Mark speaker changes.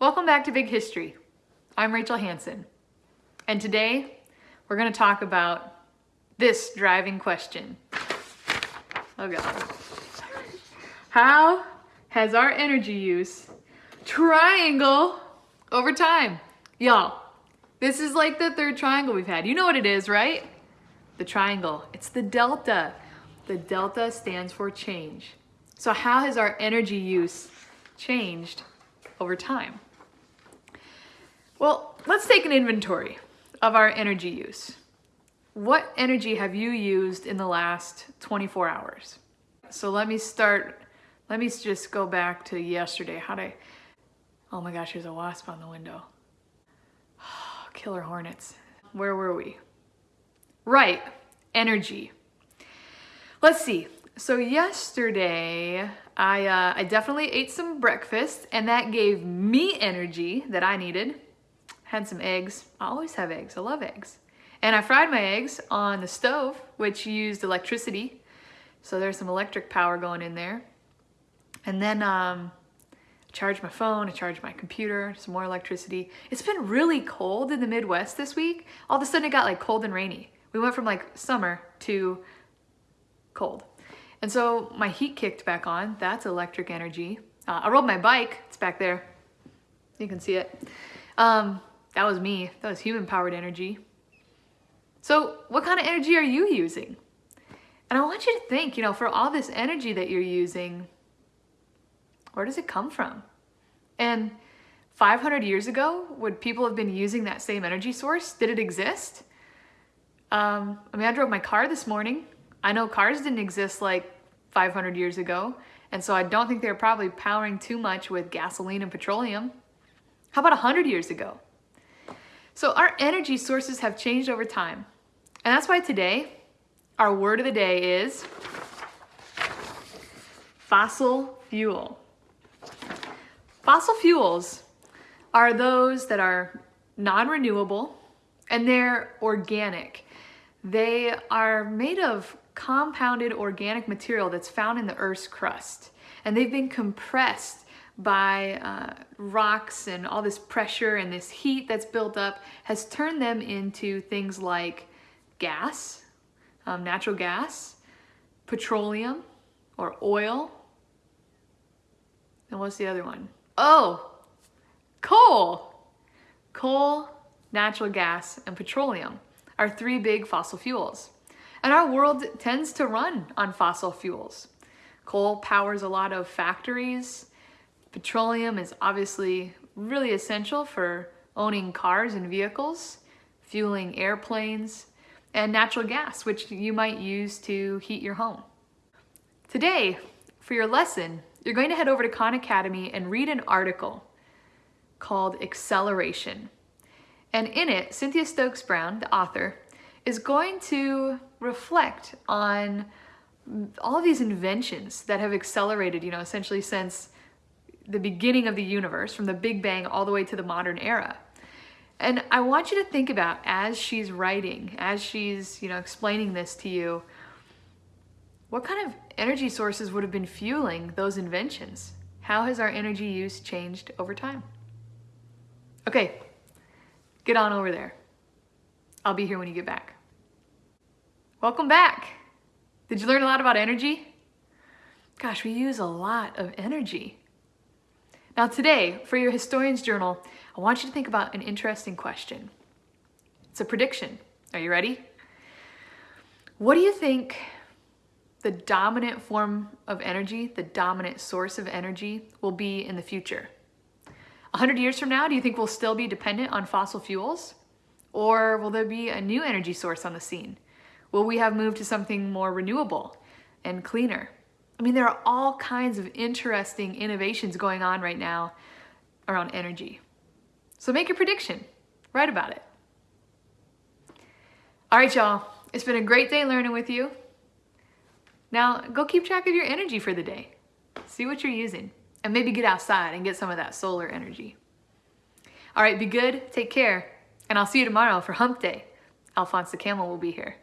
Speaker 1: Welcome back to Big History. I'm Rachel Hansen, and today we're going to talk about this driving question. Oh god. How has our energy use triangle over time? Y'all, this is like the third triangle we've had. You know what it is, right? The triangle. It's the delta. The delta stands for change. So how has our energy use changed over time? Well, let's take an inventory of our energy use. What energy have you used in the last 24 hours? So let me start, let me just go back to yesterday. How'd I, oh my gosh, there's a wasp on the window. Killer hornets. Where were we? Right, energy. Let's see, so yesterday, I, uh, I definitely ate some breakfast and that gave me energy that I needed. Had some eggs. I always have eggs. I love eggs. And I fried my eggs on the stove, which used electricity. So there's some electric power going in there. And then um, I charged my phone, I charged my computer, some more electricity. It's been really cold in the Midwest this week. All of a sudden it got like cold and rainy. We went from like summer to cold. And so my heat kicked back on. That's electric energy. Uh, I rode my bike. It's back there. You can see it. Um, that was me. That was human powered energy. So what kind of energy are you using? And I want you to think, you know, for all this energy that you're using, where does it come from? And 500 years ago, would people have been using that same energy source? Did it exist? Um, I mean, I drove my car this morning. I know cars didn't exist like 500 years ago, and so I don't think they were probably powering too much with gasoline and petroleum. How about 100 years ago? So our energy sources have changed over time. And that's why today, our word of the day is fossil fuel. Fossil fuels are those that are non-renewable and they're organic. They are made of compounded organic material that's found in the Earth's crust. And they've been compressed by uh, rocks and all this pressure and this heat that's built up has turned them into things like gas, um, natural gas, petroleum or oil. And what's the other one? Oh, coal. Coal, natural gas, and petroleum are three big fossil fuels. And our world tends to run on fossil fuels. Coal powers a lot of factories. Petroleum is obviously really essential for owning cars and vehicles, fueling airplanes, and natural gas, which you might use to heat your home. Today, for your lesson, you're going to head over to Khan Academy and read an article called Acceleration. And in it, Cynthia Stokes Brown, the author, is going to reflect on all these inventions that have accelerated, you know, essentially since the beginning of the universe, from the Big Bang all the way to the modern era. And I want you to think about as she's writing, as she's, you know, explaining this to you, what kind of energy sources would have been fueling those inventions? How has our energy use changed over time? Okay, get on over there. I'll be here when you get back. Welcome back. Did you learn a lot about energy? Gosh, we use a lot of energy. Now today, for your Historian's Journal, I want you to think about an interesting question. It's a prediction. Are you ready? What do you think the dominant form of energy, the dominant source of energy will be in the future? 100 years from now, do you think we'll still be dependent on fossil fuels? Or will there be a new energy source on the scene? Will we have moved to something more renewable and cleaner? I mean, there are all kinds of interesting innovations going on right now around energy. So make your prediction, write about it. All right, y'all, it's been a great day learning with you. Now go keep track of your energy for the day. See what you're using and maybe get outside and get some of that solar energy. All right, be good, take care, and I'll see you tomorrow for hump day. Alphonse the Camel will be here.